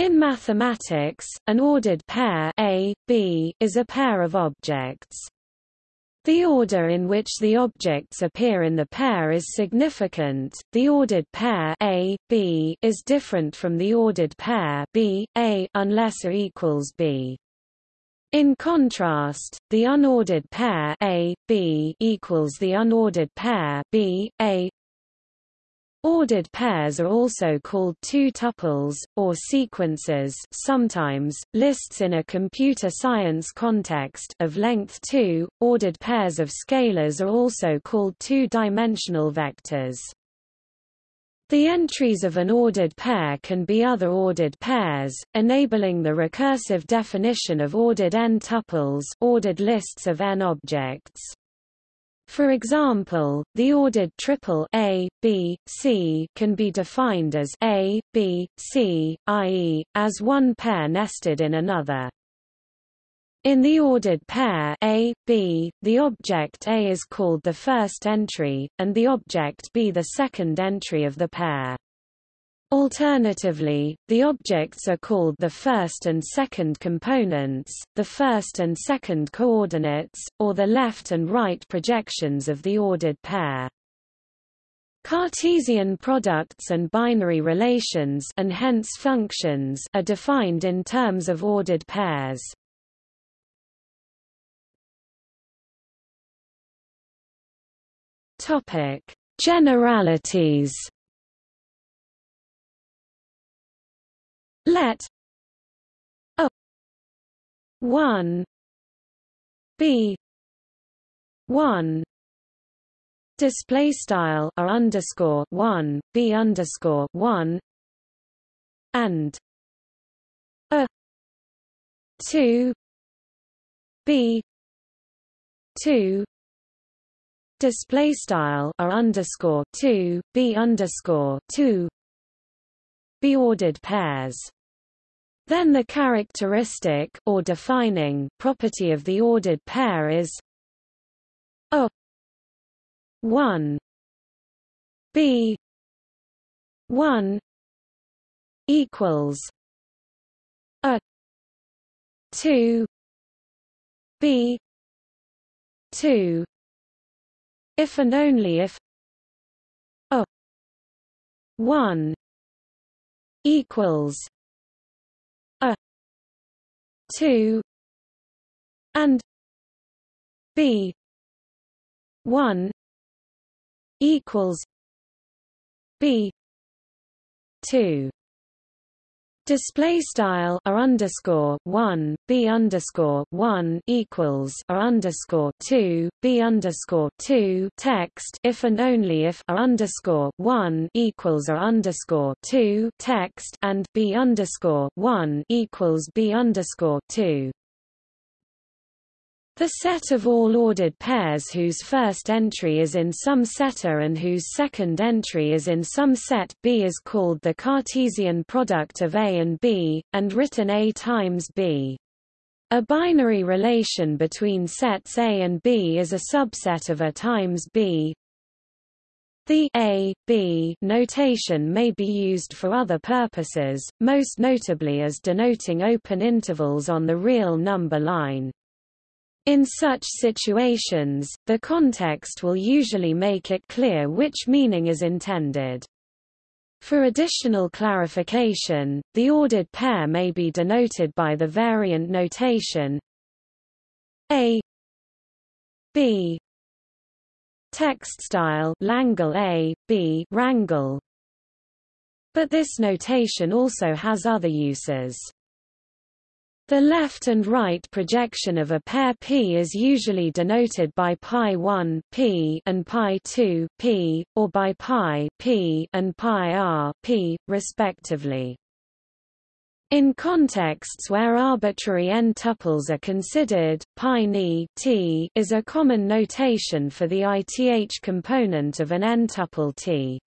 In mathematics, an ordered pair A, B is a pair of objects. The order in which the objects appear in the pair is significant. The ordered pair A, B is different from the ordered pair B, A unless A equals B. In contrast, the unordered pair A, B equals the unordered pair B, A Ordered pairs are also called two-tuples, or sequences sometimes, lists in a computer science context of length 2. Ordered pairs of scalars are also called two-dimensional vectors. The entries of an ordered pair can be other ordered pairs, enabling the recursive definition of ordered n-tuples ordered lists of n objects. For example, the ordered triple A, B, C can be defined as A, B, C, i.e., as one pair nested in another. In the ordered pair A, B, the object A is called the first entry, and the object B the second entry of the pair. Alternatively, the objects are called the first and second components, the first and second coordinates, or the left and right projections of the ordered pair. Cartesian products and binary relations and hence functions are defined in terms of ordered pairs. Topic: Generalities let. A. 1 b. 1 display style r underscore 1 b underscore 1 and. A. 2 b. 2 display style r underscore 2 b underscore 2 be ordered pairs then the characteristic or defining property of the ordered pair is a 1 b 1 equals a 2 b 2 if and only if a 1 equals 2 and b 1 equals b 2 Display style r underscore one b underscore one equals r underscore two b underscore two text if and only if r underscore one equals r underscore two text and b underscore one equals b underscore two. The set of all ordered pairs whose first entry is in some setter and whose second entry is in some set B is called the Cartesian product of A and B, and written A times B. A binary relation between sets A and B is a subset of A times B. The A, B notation may be used for other purposes, most notably as denoting open intervals on the real number line. In such situations, the context will usually make it clear which meaning is intended. For additional clarification, the ordered pair may be denoted by the variant notation A B text style Langle A, B rangle. But this notation also has other uses. The left and right projection of a pair P is usually denoted by pi 1 P and pi 2 P, or by pi P and pi r P, respectively. In contexts where arbitrary n-tuples are considered, pi ni t is a common notation for the ith component of an n-tuple T.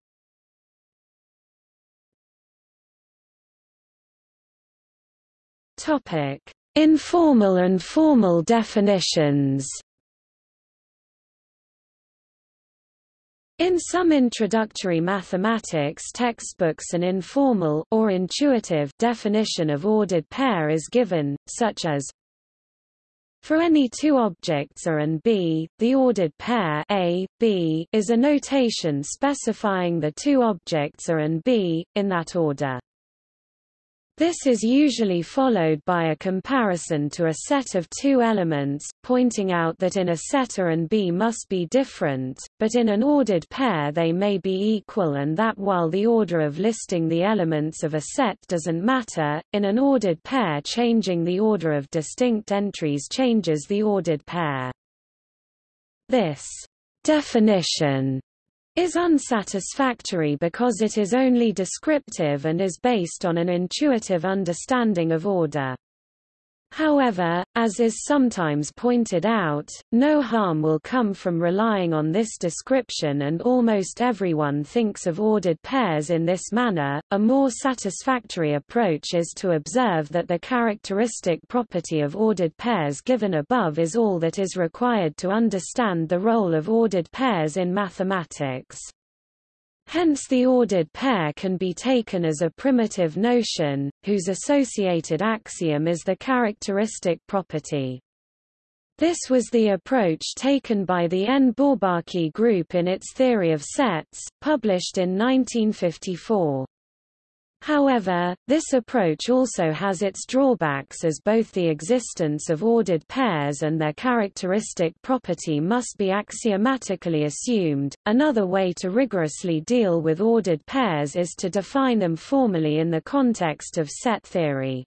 Topic: Informal and formal definitions. In some introductory mathematics textbooks an informal or intuitive definition of ordered pair is given, such as for any two objects A and B, the ordered pair A, B is a notation specifying the two objects A and B, in that order. This is usually followed by a comparison to a set of two elements, pointing out that in a set A and B must be different, but in an ordered pair they may be equal and that while the order of listing the elements of a set doesn't matter, in an ordered pair changing the order of distinct entries changes the ordered pair. This definition is unsatisfactory because it is only descriptive and is based on an intuitive understanding of order. However, as is sometimes pointed out, no harm will come from relying on this description and almost everyone thinks of ordered pairs in this manner. A more satisfactory approach is to observe that the characteristic property of ordered pairs given above is all that is required to understand the role of ordered pairs in mathematics. Hence the ordered pair can be taken as a primitive notion, whose associated axiom is the characteristic property. This was the approach taken by the N. Bourbaki group in its theory of sets, published in 1954. However, this approach also has its drawbacks as both the existence of ordered pairs and their characteristic property must be axiomatically assumed. Another way to rigorously deal with ordered pairs is to define them formally in the context of set theory.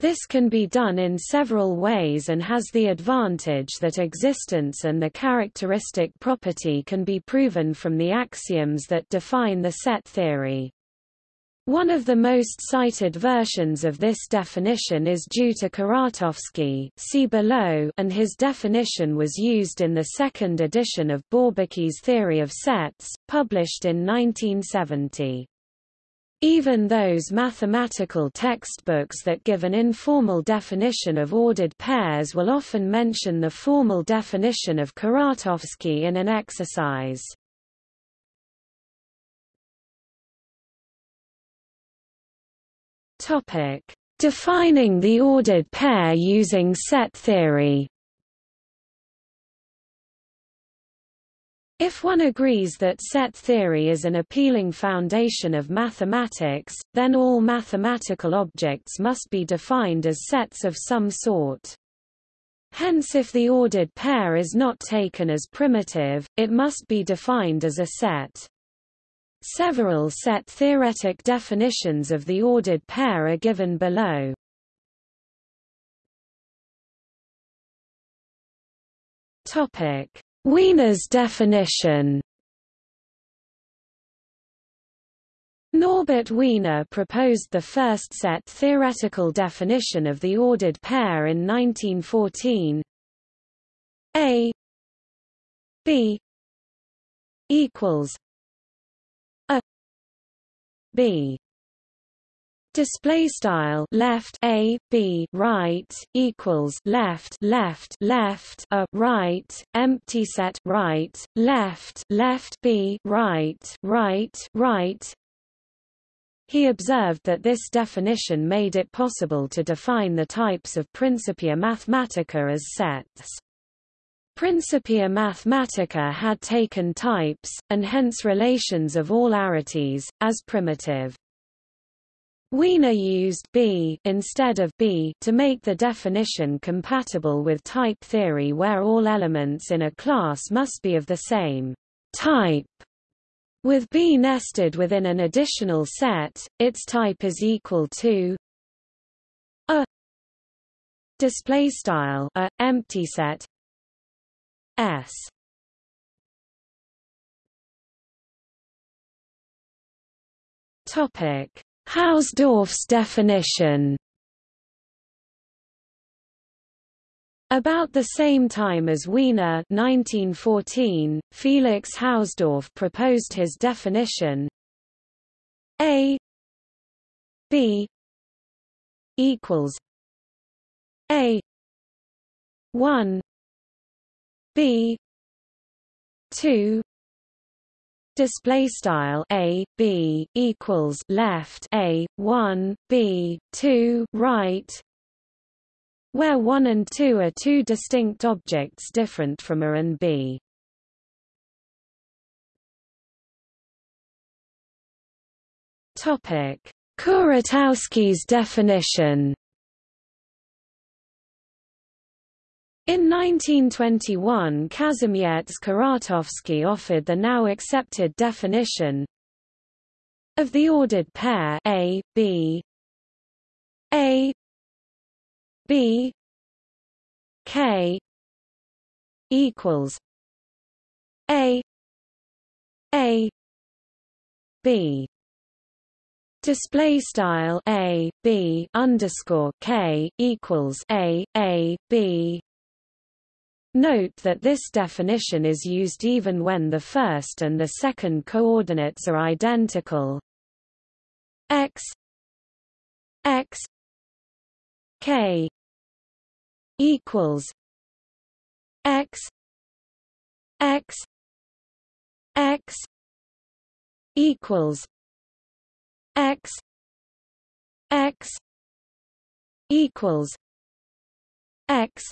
This can be done in several ways and has the advantage that existence and the characteristic property can be proven from the axioms that define the set theory. One of the most cited versions of this definition is due to Kuratowski see below, and his definition was used in the second edition of Bourbaki's theory of sets, published in 1970. Even those mathematical textbooks that give an informal definition of ordered pairs will often mention the formal definition of Kuratowski in an exercise. Topic: Defining the ordered pair using set theory. If one agrees that set theory is an appealing foundation of mathematics, then all mathematical objects must be defined as sets of some sort. Hence if the ordered pair is not taken as primitive, it must be defined as a set. Several set theoretic definitions of the ordered pair are given below. Topic: Wiener's definition. Norbert Wiener proposed the first set theoretical definition of the ordered pair in 1914. A B equals b display style left a b right equals left left left a right empty set right left left b right right right he observed that this definition made it possible to define the types of Principia Mathematica as sets. Principia Mathematica had taken types, and hence relations of all arities, as primitive. Wiener used B instead of B to make the definition compatible with type theory where all elements in a class must be of the same type. With B nested within an additional set, its type is equal to a display style a empty set S. Topic: Hausdorff's definition. About the same time as Wiener 1914, Felix Hausdorff proposed his definition. A. B. equals A. 1 B two display style a b equals left a 1 b 2 right where 1 and 2 are two distinct objects different from a and b. Topic. Kuratowski's definition In 1921 Kazimierz Kuratowski offered the now accepted definition of the ordered pair A, B A B K equals A A B. Display style a b underscore k equals a a b Note that this definition is used even when the first and the second coordinates are identical. x x k equals x x x equals x x equals x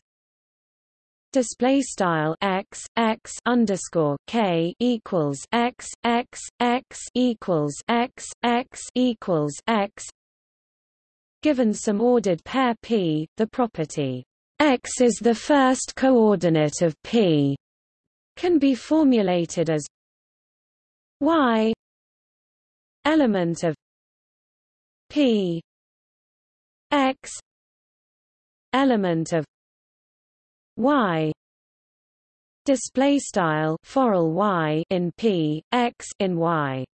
display style x x underscore k equals x x x equals x x equals x. Given some ordered pair p, the property x is the first coordinate of p can be formulated as y element of p x element of y. Display style forall y in p x in y.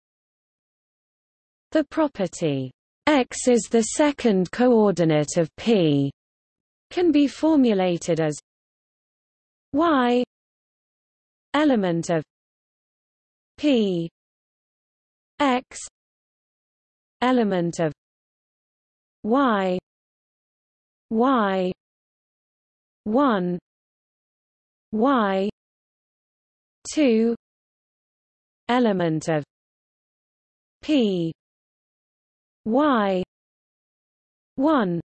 The property. X is the second coordinate of p. Can be formulated as y element of p x element of y y 1 y 2 element of p y 1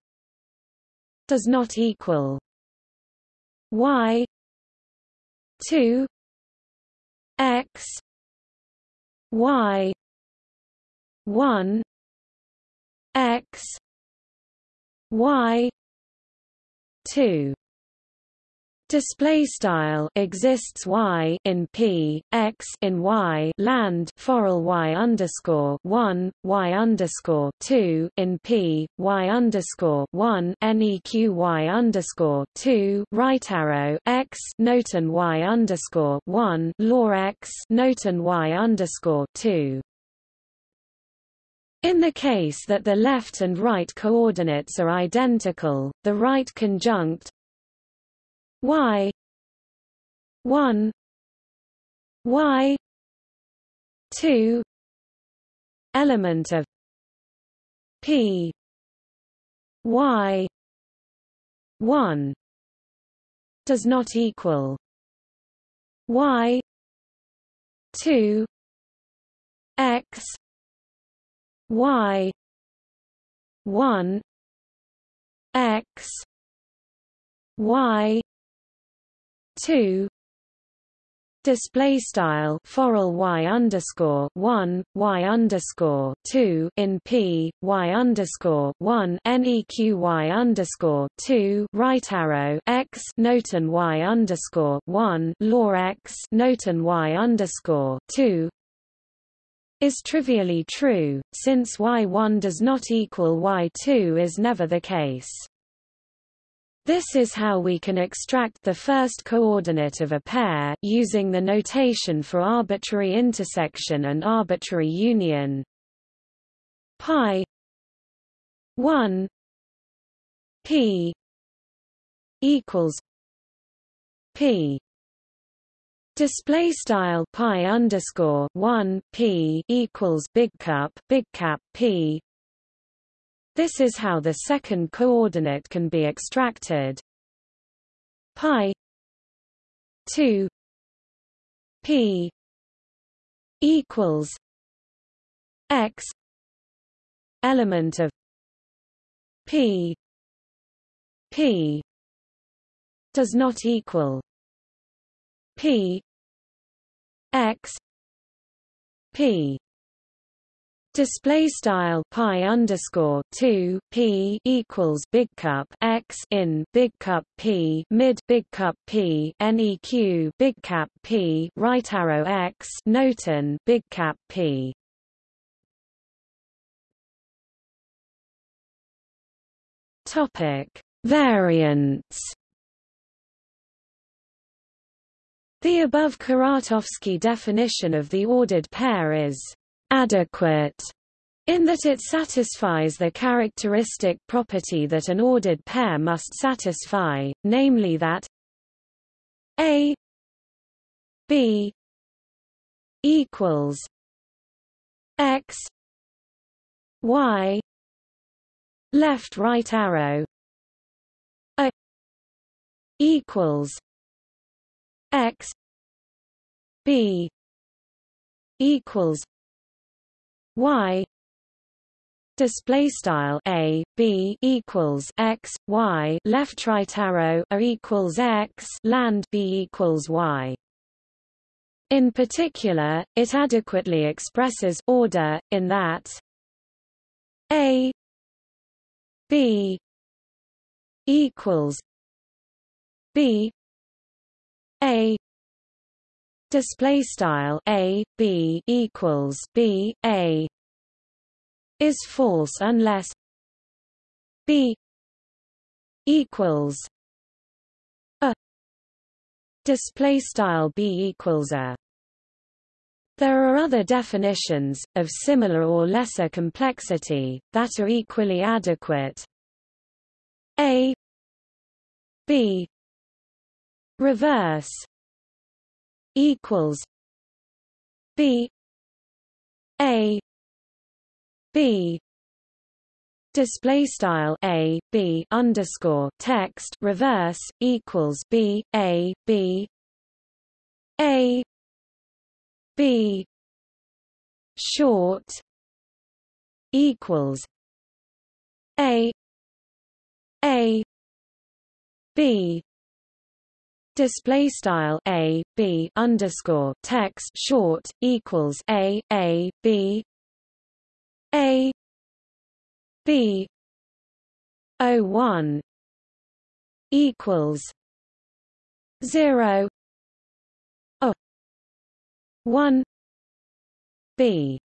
does not equal y 2 x y 1 x y 2 display style exists y in p x in y land forall y underscore one y underscore two in p y underscore one neq y underscore two right arrow x noten y underscore one law x noten y underscore two. In the case that the left and right coordinates are identical, the right conjunct y. 1 y. 2 element of p. Y. 1 does not equal y. 2 x. Y. 1 x. Y 2 display style forall y underscore 1 y underscore 2 in p y underscore 1 neq y underscore 2 right arrow x noten y underscore 1 law x noten y underscore 2 is trivially true, since y1 does not equal y2 is never the case. This is how we can extract the first coordinate of a pair using the notation for arbitrary intersection and arbitrary union. Pi 1 p equals p display style pi underscore 1 p equals big cup big cap p this is how the second coordinate can be extracted. Pi 2 p equals x element of p p does not equal p x p Display style pi underscore two p equals big cup x in big cup p mid big cup p neq big cap p right arrow x noten big cap p. Topic Variants. The above Kuratowski definition of the ordered pair is adequate in that it satisfies the characteristic property that an ordered pair must satisfy, namely that A B equals X Y left right arrow A equals X B equals y display style a b equals x y left right arrow a equals x land b equals y. In particular it adequately expresses order in that a b equals b a display style a b equals b a is false unless b equals a. Display style b equals a. There are other definitions, of similar or lesser complexity, that are equally adequate. A B reverse equals B A B display style a b underscore text reverse equals b a b a b short equals a a b display style a b underscore text short equals a a b a b o one equals zero o one b.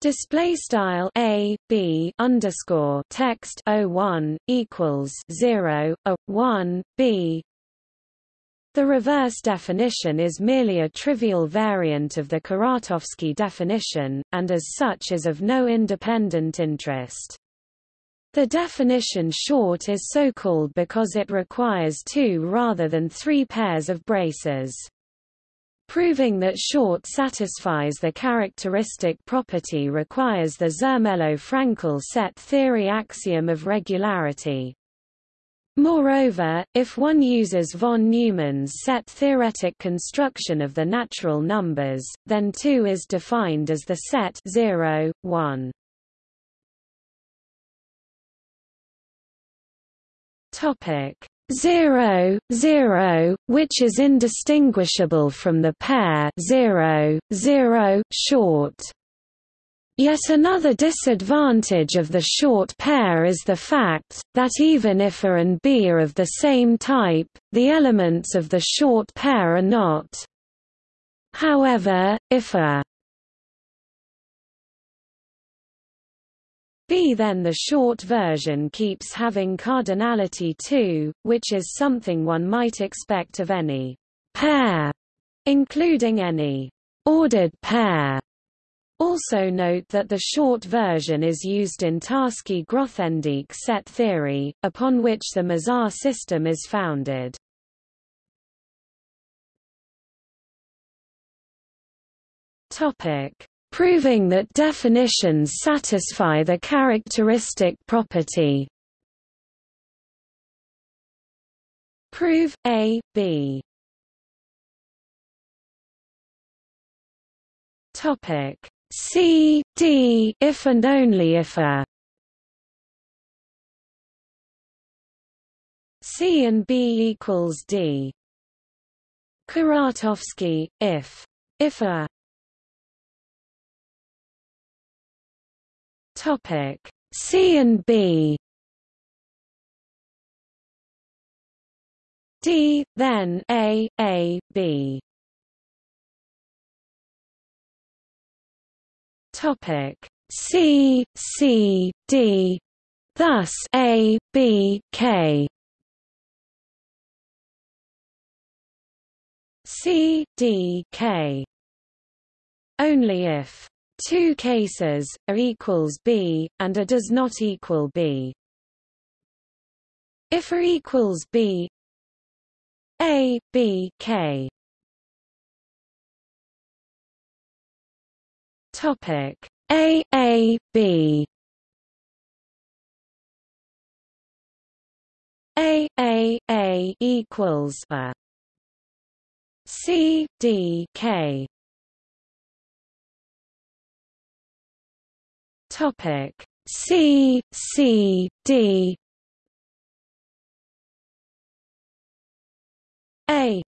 Display style a b underscore text o one equals zero a one b the reverse definition is merely a trivial variant of the Kuratowski definition, and as such is of no independent interest. The definition short is so called because it requires two rather than three pairs of braces. Proving that short satisfies the characteristic property requires the Zermelo-Fraenkel set theory axiom of regularity. Moreover, if one uses von Neumann's set theoretic construction of the natural numbers, then 2 is defined as the set 0, 1. Topic 0, 0, which is indistinguishable from the pair 0, 0, short. Yet another disadvantage of the short pair is the fact, that even if A and B are of the same type, the elements of the short pair are not. However, if A B then the short version keeps having cardinality two, which is something one might expect of any pair, including any ordered pair. Also note that the short version is used in Tarski-Grothendieck set theory, upon which the Mizar system is founded. Proving that definitions satisfy the characteristic property. Prove A, B Topic C D if and only if a C and B equals D. Kuratowski, if if a topic. C and B. D then A A B Topic C C D thus A B K. C D K. Only if two cases A equals B and A does not equal B. If A equals B A B K Topic. A A B. A A A equals A. C D K. Topic. C C D. A.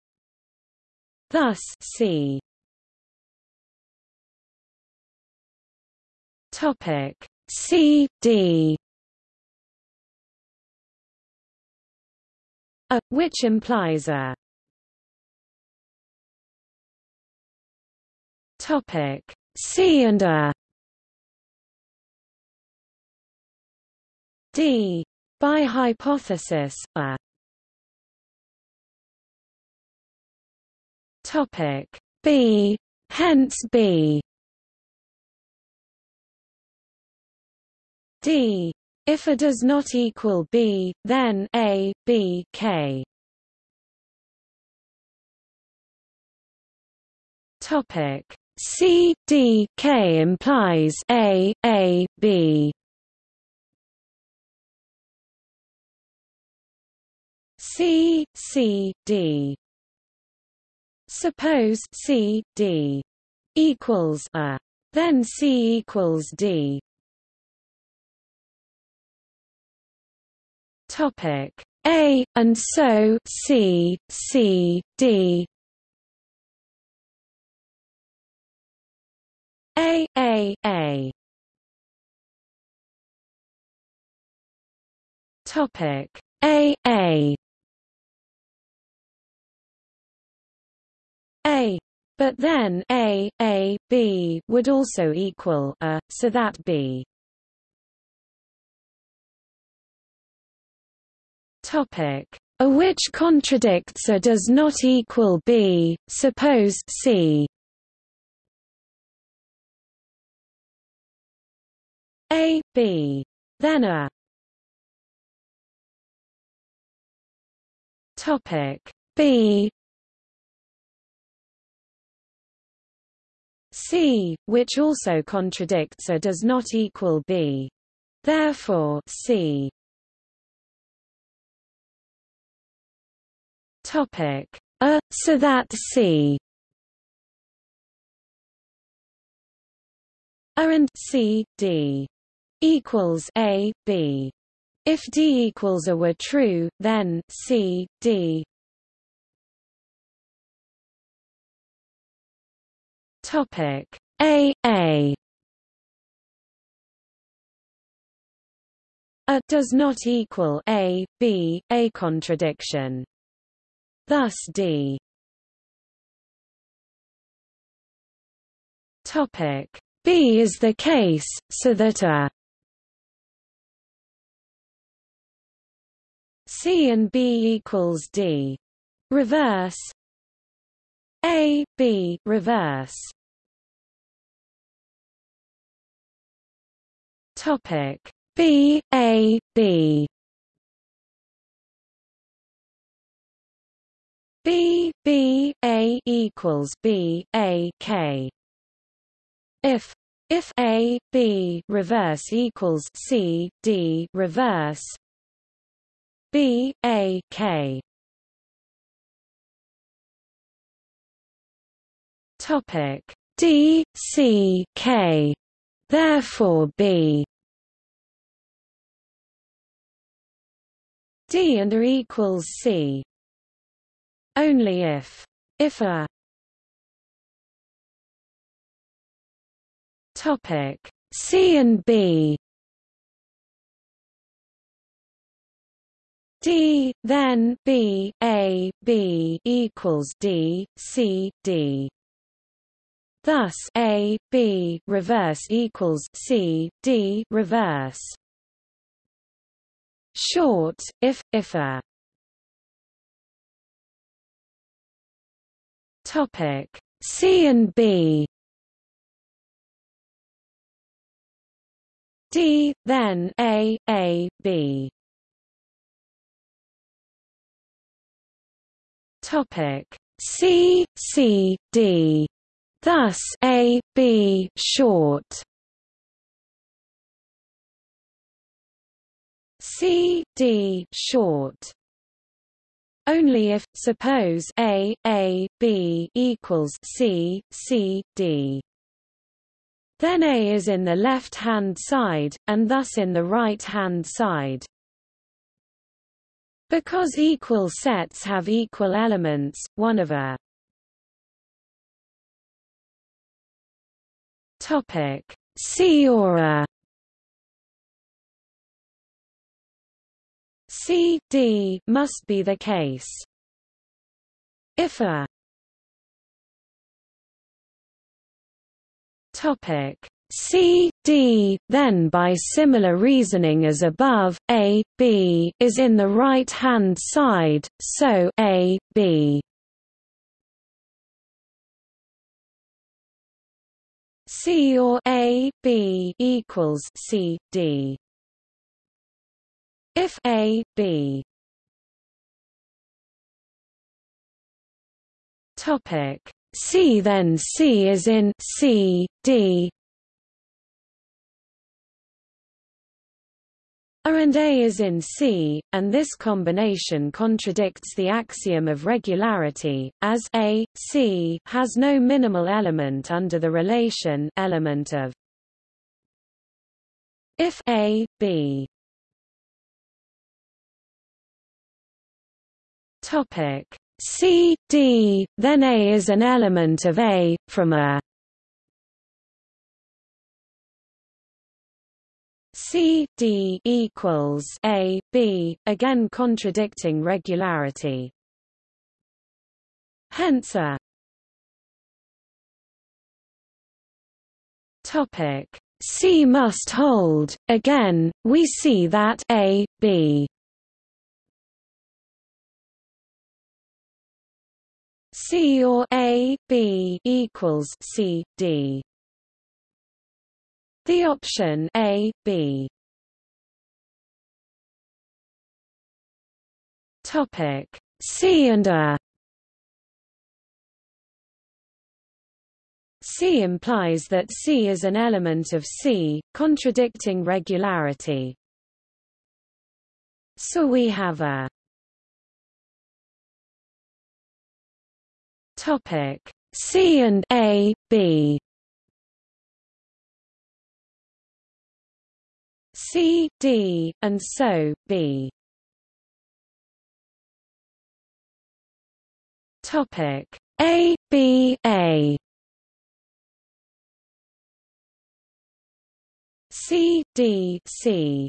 Thus C Topic. C D. A which implies a topic. C and a D by hypothesis a topic. B hence B D. If A does not equal B, then A, B, K. Topic C D K implies A A B C C D Suppose C D equals A then C equals D Topic. A and so C C D. A A A. Topic. A A. A. But then A A B would also equal A so that B a which contradicts A does not equal B, suppose C? A B. Then A. Topic. B. C, which also contradicts A does not equal B. Therefore C Topic. A so that C. A and C D equals A B. If D equals A were true, then C D. Topic. A A. A does not equal A B a contradiction. Thus D. Topic. B is the case, so that a C and B equals D. Reverse. A B reverse. Topic. B A B B B A equals B A K. If if A B reverse equals C D reverse. B A K. Topic. D c k. Therefore b. D and a equals c only if. If a. Topic. C and b. D then b a b equals d c d. Thus a b reverse equals c d reverse. Short if if a topic. C and b. D then a a b. Topic. C C D. Thus A B short. C D short only if suppose A A B equals C C D. Then A is in the left hand side and thus in the right hand side. Because equal sets have equal elements, one of a topic. C or a C D must be the case. If a topic C D, then by similar reasoning as above, A, B is in the right-hand side, so A, B C or A, B equals C, D. If A, B. Topic. C then C is in C, D. A and A is in C, and this combination contradicts the axiom of regularity, as A, C has no minimal element under the relation element of. If A, B Topic C, D, then A is an element of A, from A C D equals A B, again contradicting regularity. Hence a topic C must hold. Again, we see that A B C or A B equals C D the option A, B. Topic C and A. C implies that C is an element of C, contradicting regularity. So we have a topic C and A, B. C, D, and so, B. Topic A, B, A. C, D, C.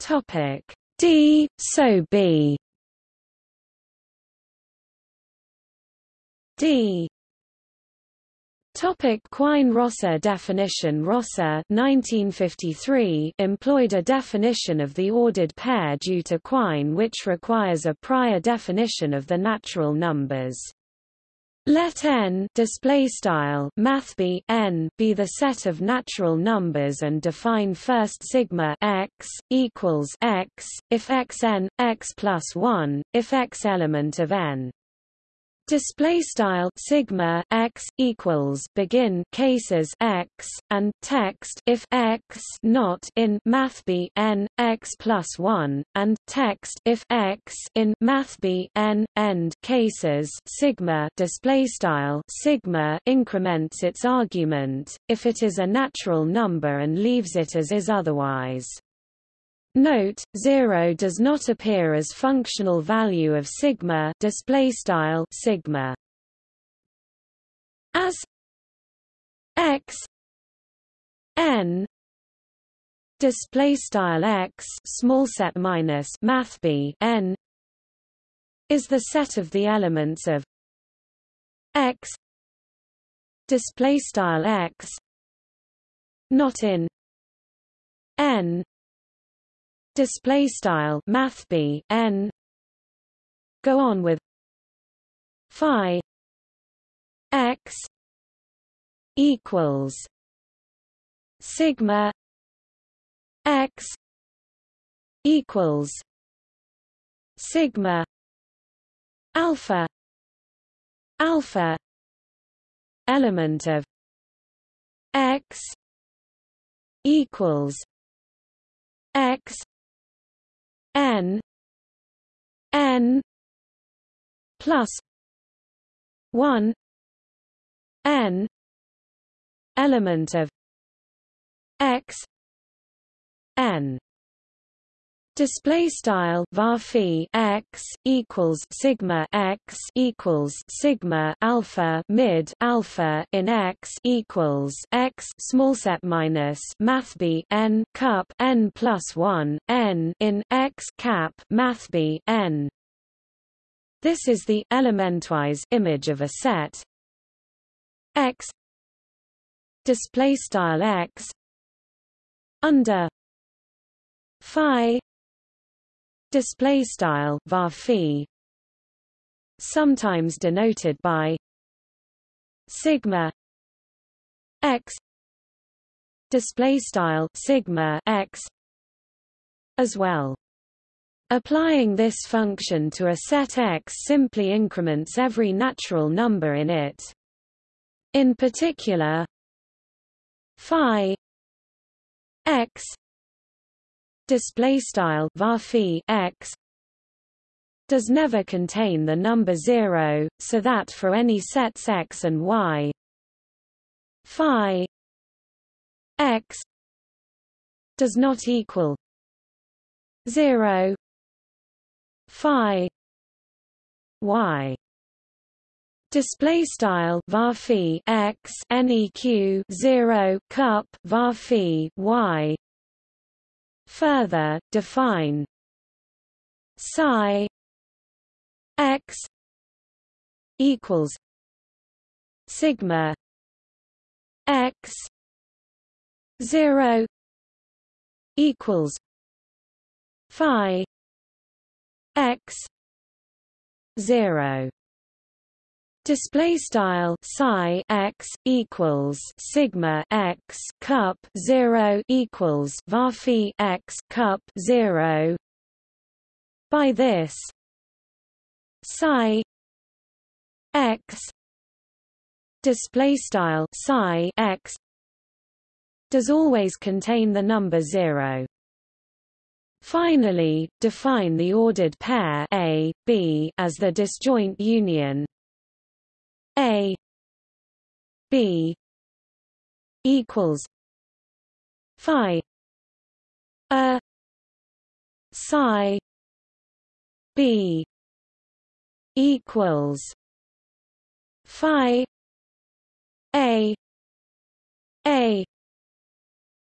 Topic D, so B. D Topic Quine-Rosser definition Rosser 1953 employed a definition of the ordered pair due to Quine which requires a prior definition of the natural numbers. Let n display style math n be the set of natural numbers and define first sigma x equals x if x n x plus 1 if x element of n Display style sigma x equals begin cases x and text if x not in math b n x plus one and text if x in math b n end cases sigma display style sigma increments its argument if it is a natural number and leaves it as is otherwise. Note, 0 does not appear as functional value of sigma display style sigma. As x n display style x small set minus math b n is the set of the elements of x display style x not in n display style math b n go on with phi x equals sigma x equals sigma alpha alpha element of x equals x n. N. Plus 1 n element of x n Display style var x equals sigma x equals sigma alpha mid alpha in x equals x small set minus math b n cup n plus one n in x cap math b n. This is the elementwise image of a set x display style x under phi display style var sometimes denoted by sigma x display style sigma x as well Applying this function to a set X simply increments every natural number in it. In particular, phi x display style var x does never contain the number 0 so that for any sets x and y phi x does not equal 0 phi y. Display style var x neq 0 cup var y Further, define psi x equals sigma x 0 equals phi x 0 Display style psi x equals sigma x cup zero equals var x cup zero. By this, psi x display style psi x does always contain the number zero. Finally, define the ordered pair A, B as the disjoint union a B equals Phi A Psi B equals Phi A A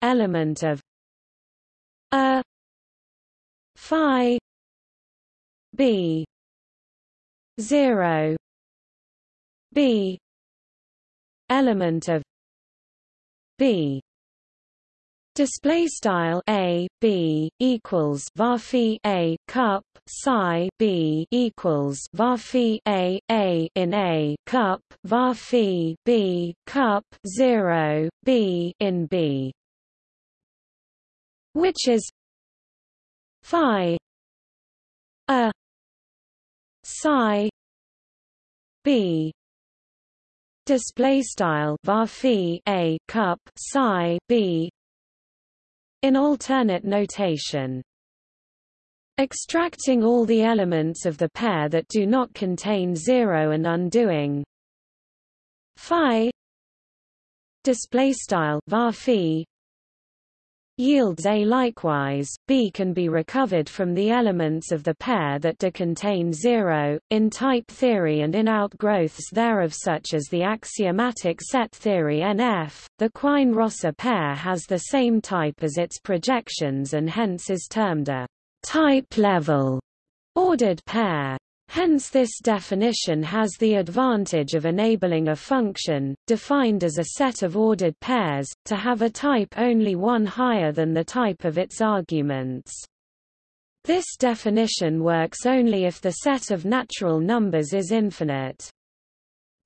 element of A Phi B zero b. Element of b. Display style a b equals var a cup psi b equals var a a in a cup var b cup 0 b in b. Which is phi a psi b display style var a cup psi b. In alternate notation. Extracting all the elements of the pair that do not contain zero and undoing. Phi. Display style var yields A. Likewise, B can be recovered from the elements of the pair that do contain zero, in type theory and in outgrowths thereof such as the axiomatic set theory NF. The Quine-Rosser pair has the same type as its projections and hence is termed a type-level ordered pair. Hence this definition has the advantage of enabling a function, defined as a set of ordered pairs, to have a type only one higher than the type of its arguments. This definition works only if the set of natural numbers is infinite.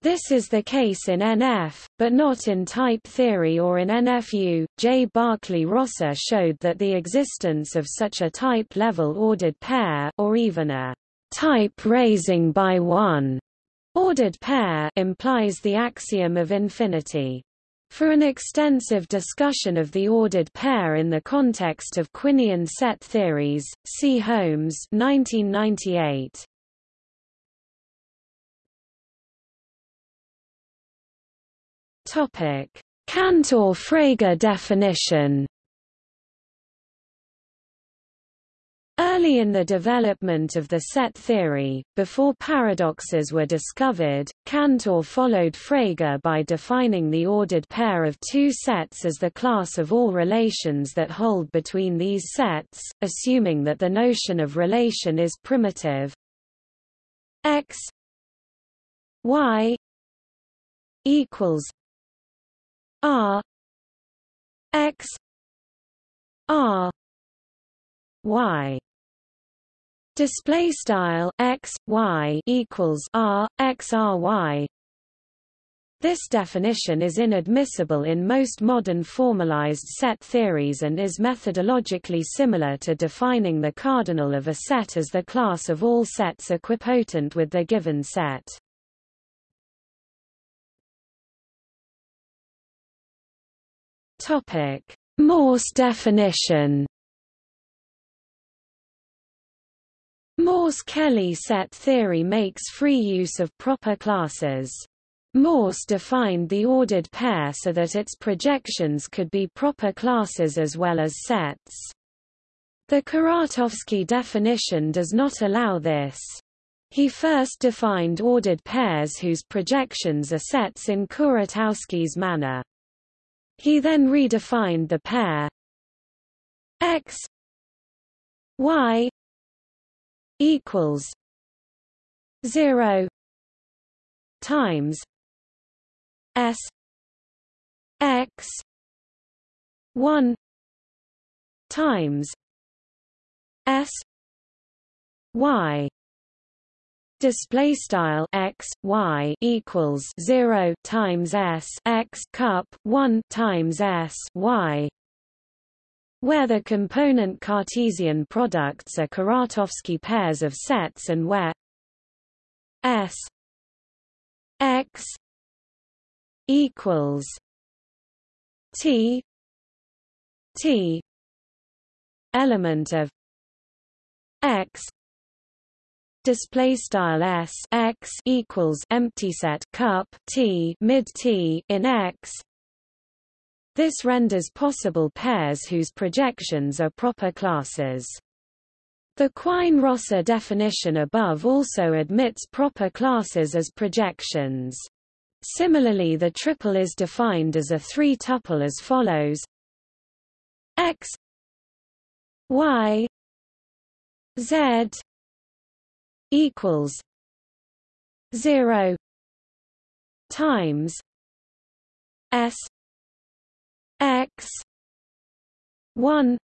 This is the case in NF, but not in type theory or in NFU. J. Barclay Rosser showed that the existence of such a type-level ordered pair or even a type raising by one ordered pair implies the axiom of infinity. For an extensive discussion of the ordered pair in the context of Quinian set theories, see Holmes 1998. Topic: Cantor-Frege definition Early in the development of the set theory, before paradoxes were discovered, Cantor followed Frege by defining the ordered pair of two sets as the class of all relations that hold between these sets, assuming that the notion of relation is primitive. X y equals r x r y display style x y equals r x r y this definition is inadmissible in most modern formalized set theories and is methodologically similar to defining the cardinal of a set as the class of all sets equipotent with the given set. Topic: Morse definition Morse-Kelley set theory makes free use of proper classes. Morse defined the ordered pair so that its projections could be proper classes as well as sets. The Kuratowski definition does not allow this. He first defined ordered pairs whose projections are sets in Kuratowski's manner. He then redefined the pair x y equals zero times S X one times S Y. Display style x y equals 0 times s x cup 1 times s y where the component Cartesian products are Kuratowski pairs of sets and where S X equals T T element of X display style s x equals empty set cup t mid t in x this renders possible pairs whose projections are proper classes. The Quine-Rosser definition above also admits proper classes as projections. Similarly the triple is defined as a three-tuple as follows x y z equals 0 times s x 1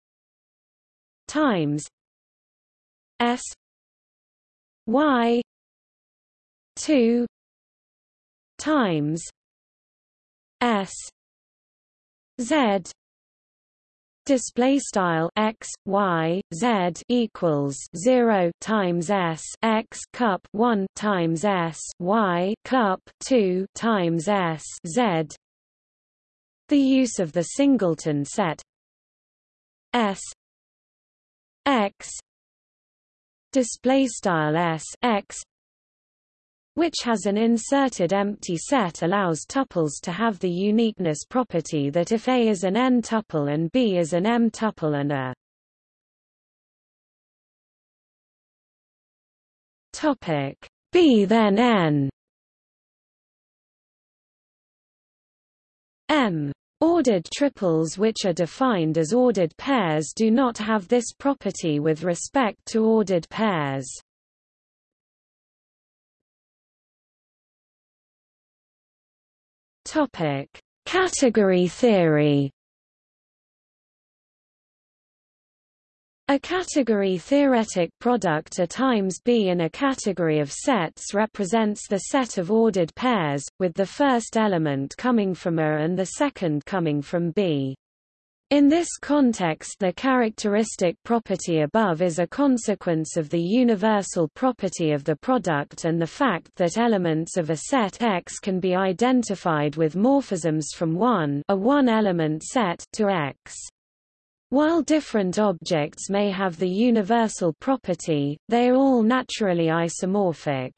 times s y 2 times s z display style x y z equals 0 times s x cup 1 times s y cup 2 times s z the use of the singleton set. S. X. Display style s x which has an inserted empty set allows tuples to have the uniqueness property that if A is an n-tuple and B is an m-tuple and a. Topic. B then n. M Ordered triples which are defined as ordered pairs do not have this property with respect to ordered pairs. Topic: Category theory. A category theoretic product A times B in a category of sets represents the set of ordered pairs, with the first element coming from A and the second coming from B. In this context the characteristic property above is a consequence of the universal property of the product and the fact that elements of a set X can be identified with morphisms from 1 a one-element set to X. While different objects may have the universal property, they are all naturally isomorphic.